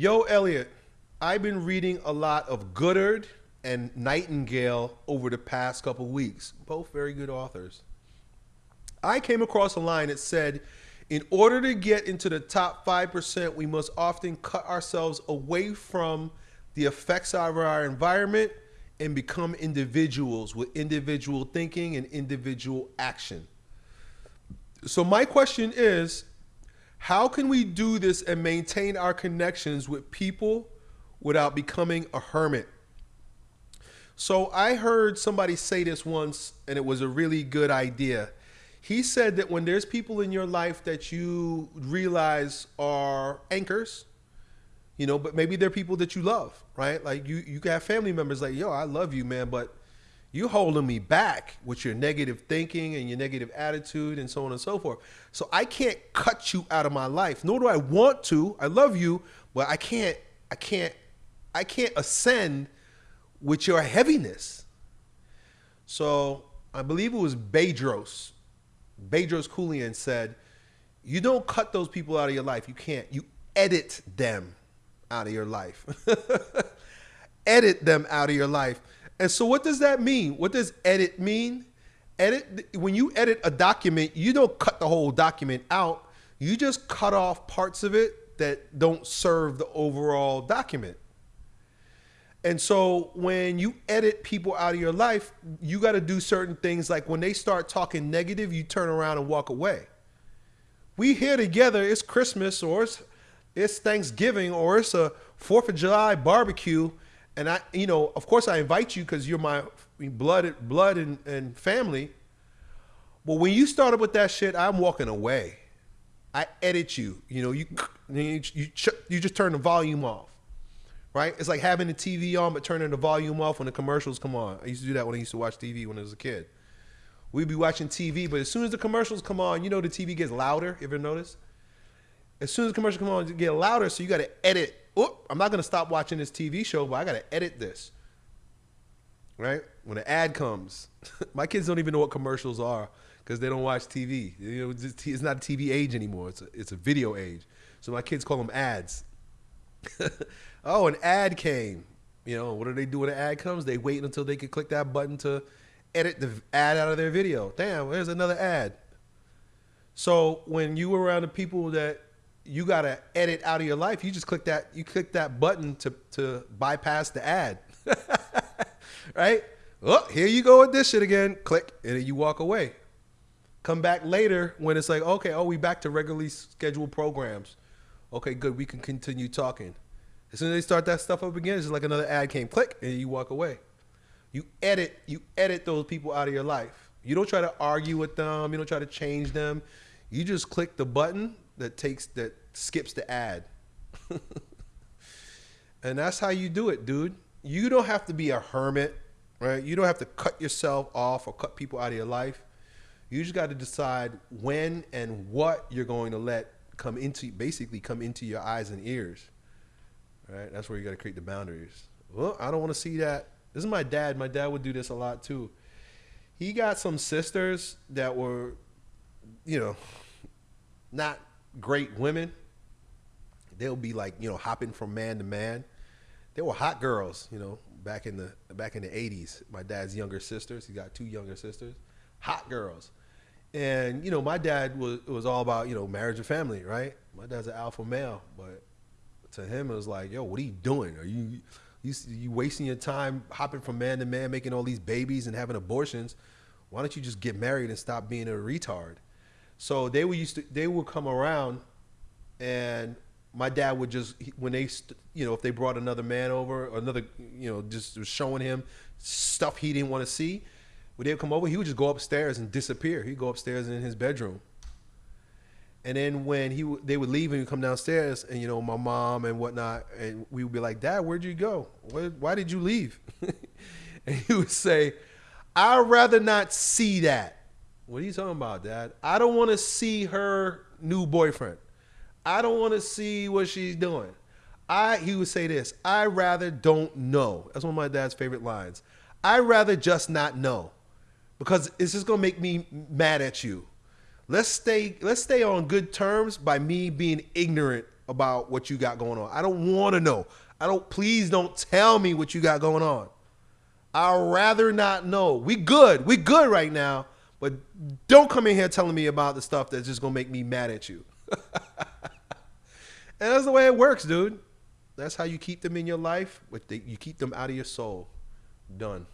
Yo, Elliot, I've been reading a lot of Goddard and Nightingale over the past couple weeks, both very good authors. I came across a line that said, in order to get into the top 5%, we must often cut ourselves away from the effects of our environment and become individuals with individual thinking and individual action. So, my question is how can we do this and maintain our connections with people without becoming a hermit? So, I heard somebody say this once, and it was a really good idea. He said that when there's people in your life that you realize are anchors, you know, but maybe they're people that you love, right? Like you, you have family members like, yo, I love you, man, but you holding me back with your negative thinking and your negative attitude and so on and so forth. So I can't cut you out of my life, nor do I want to. I love you, but I can't, I can't, I can't ascend with your heaviness. So I believe it was Bedros Bedros Keuilian said, "You don't cut those people out of your life. You can't. You edit them out of your life. edit them out of your life." And so, what does that mean? What does edit mean? Edit when you edit a document, you don't cut the whole document out. You just cut off parts of it that don't serve the overall document. And so when you edit people out of your life, you got to do certain things like when they start talking negative, you turn around and walk away. We here together, it's Christmas or it's, it's Thanksgiving or it's a 4th of July barbecue. And I, you know, of course I invite you because you're my blood, blood and, and family. But when you started with that shit, I'm walking away. I edit you. You know, you you, you, you just turn the volume off right? It's like having the TV on but turning the volume off when the commercials come on. I used to do that when I used to watch TV when I was a kid. We'd be watching TV, but as soon as the commercials come on, you know the TV gets louder. You ever notice? As soon as the commercials come on, it get louder, so you got to edit. Oh, I'm not gonna stop watching this TV show, but I got to edit this. Right? When an ad comes, my kids don't even know what commercials are because they don't watch TV. You know, it's not a TV age anymore. It's a, it's a video age. So my kids call them ads. oh, an ad came. You know, what do they do when an ad comes? They wait until they can click that button to edit the ad out of their video. Damn, there's another ad. So when you were around the people that you gotta edit out of your life, you just click that you click that button to to bypass the ad. right? Oh, here you go with this shit again. Click, and then you walk away. Come back later when it's like, okay, oh, we back to regularly scheduled programs. Okay, good. We can continue talking. As soon as they start that stuff up again, it's just like another ad came, click, and you walk away. You edit, you edit those people out of your life. You don't try to argue with them. You don't try to change them. You just click the button that takes that skips the ad. and that's how you do it, dude. You don't have to be a hermit, right? You don't have to cut yourself off or cut people out of your life. You just got to decide when and what you're going to let come into basically come into your eyes and ears. Right? That's where you got to create the boundaries. Well, I don't want to see that. This is my dad. My dad would do this a lot too. He got some sisters that were, you know, not great women. They'll be like, you know, hopping from man to man. They were hot girls, you know, back in the back in the 80s. My dad's younger sisters. he's got two younger sisters. Hot girls. And you know, my dad was was all about you know marriage and family, right? My dad's an alpha male, but to him it was like, yo, what are you doing? Are you you you wasting your time hopping from man to man, making all these babies and having abortions? Why don't you just get married and stop being a retard? So they were used to they would come around, and my dad would just when they you know if they brought another man over, or another you know just was showing him stuff he didn't want to see when they would come over, he would just go upstairs and disappear. He'd go upstairs in his bedroom. And then when he they would leave and come downstairs, and you know my mom and whatnot, and we would be like, "Dad, where'd you go? Where, why did you leave?" and he would say, "I'd rather not see that." What are you talking about, Dad? I don't want to see her new boyfriend. I don't want to see what she's doing. I he would say this. I rather don't know. That's one of my dad's favorite lines. I rather just not know because it's just gonna make me mad at you. Let's stay let's stay on good terms by me being ignorant about what you got going on. I don't want to know. I don't. Please don't tell me what you got going on. I'd rather not know. We good. We good right now. But don't come in here telling me about the stuff that's just gonna make me mad at you. and that's the way it works, dude. That's how you keep them in your life. They, you keep them out of your soul. Done.